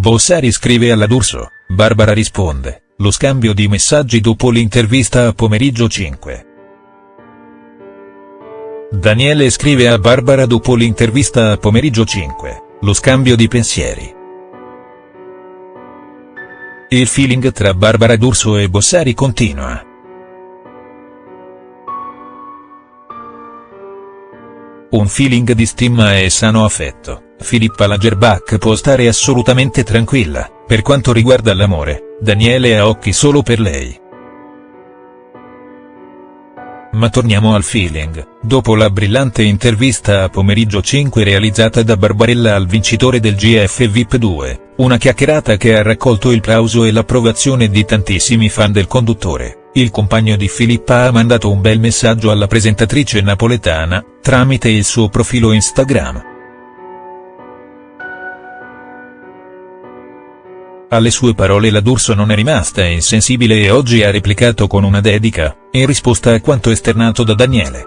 Bossari scrive alla D'Urso, Barbara risponde, lo scambio di messaggi dopo l'intervista a Pomeriggio 5. Daniele scrive a Barbara dopo l'intervista a Pomeriggio 5, lo scambio di pensieri. Il feeling tra Barbara D'Urso e Bossari continua. Un feeling di stima e sano affetto, Filippa Lagerbach può stare assolutamente tranquilla, per quanto riguarda l'amore, Daniele ha occhi solo per lei. Ma torniamo al feeling, dopo la brillante intervista a Pomeriggio 5 realizzata da Barbarella al vincitore del GF VIP 2, una chiacchierata che ha raccolto il plauso e l'approvazione di tantissimi fan del conduttore, il compagno di Filippa ha mandato un bel messaggio alla presentatrice napoletana, tramite il suo profilo Instagram. Alle sue parole la D'Urso non è rimasta insensibile e oggi ha replicato con una dedica, in risposta a quanto esternato da Daniele.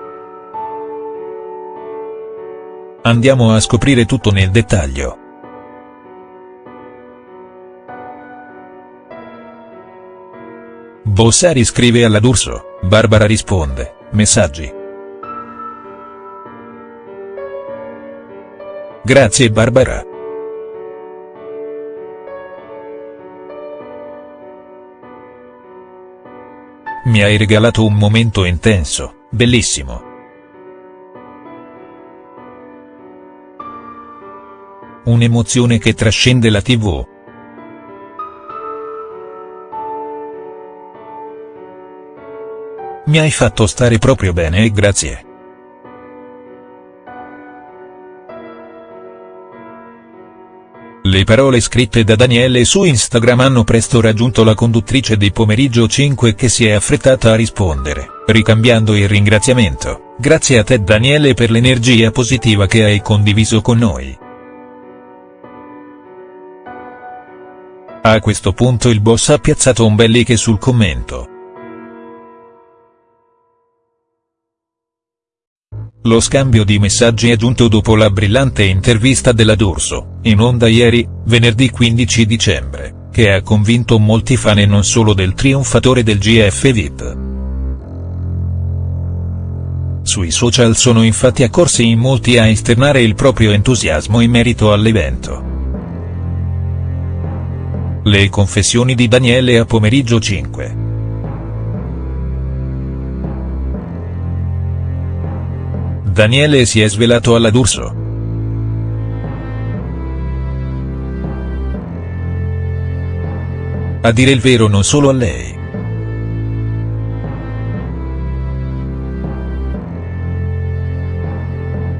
Andiamo a scoprire tutto nel dettaglio. Bossari scrive alla D'Urso, Barbara risponde, messaggi. Grazie Barbara. Mi hai regalato un momento intenso, bellissimo. Un'emozione che trascende la tv. Mi hai fatto stare proprio bene e grazie. Le parole scritte da Daniele su Instagram hanno presto raggiunto la conduttrice di Pomeriggio 5 che si è affrettata a rispondere, ricambiando il ringraziamento, grazie a te Daniele per l'energia positiva che hai condiviso con noi. A questo punto il boss ha piazzato un bel like sul commento. Lo scambio di messaggi è giunto dopo la brillante intervista della D'Urso, in onda ieri, venerdì 15 dicembre, che ha convinto molti fan e non solo del trionfatore del GF VIP. Sui social sono infatti accorsi in molti a esternare il proprio entusiasmo in merito all'evento. Le confessioni di Daniele a pomeriggio 5. Daniele si è svelato alla D'Urso. A dire il vero non solo a lei.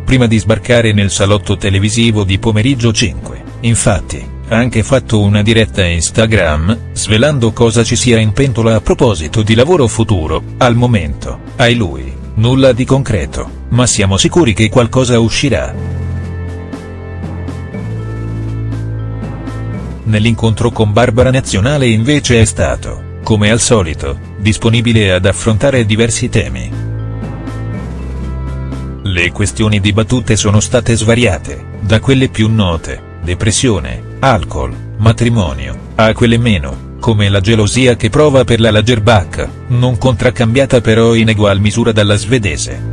Prima di sbarcare nel salotto televisivo di pomeriggio 5, infatti, ha anche fatto una diretta Instagram, svelando cosa ci sia in pentola a proposito di lavoro futuro, al momento, ai lui. Nulla di concreto, ma siamo sicuri che qualcosa uscirà. Nell'incontro con Barbara Nazionale invece è stato, come al solito, disponibile ad affrontare diversi temi. Le questioni dibattute sono state svariate, da quelle più note, depressione, alcol, matrimonio, a quelle meno, come la gelosia che prova per la Lagerbach, non contraccambiata però in egual misura dalla svedese.